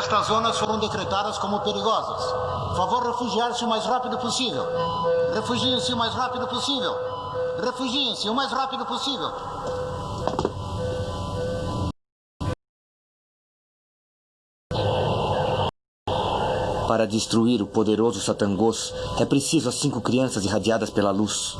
Estas zonas foram decretadas como perigosas. Por Favor refugiar-se o mais rápido possível. Refugiem-se o mais rápido possível. Refugiem-se o mais rápido possível. Para destruir o poderoso Satangos, é preciso as cinco crianças irradiadas pela luz.